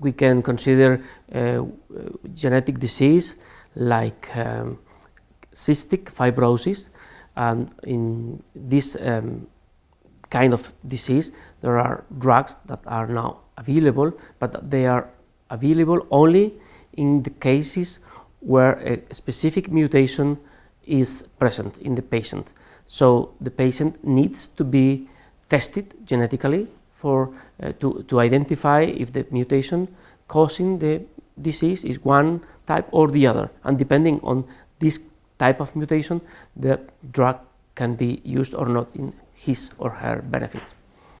we can consider uh, genetic disease like um, cystic fibrosis and in this um, kind of disease there are drugs that are now available, but they are available only in the cases where a specific mutation is present in the patient. So the patient needs to be tested genetically for uh, to, to identify if the mutation causing the disease is one type or the other and depending on this type of mutation the drug can be used or not in his or her benefit.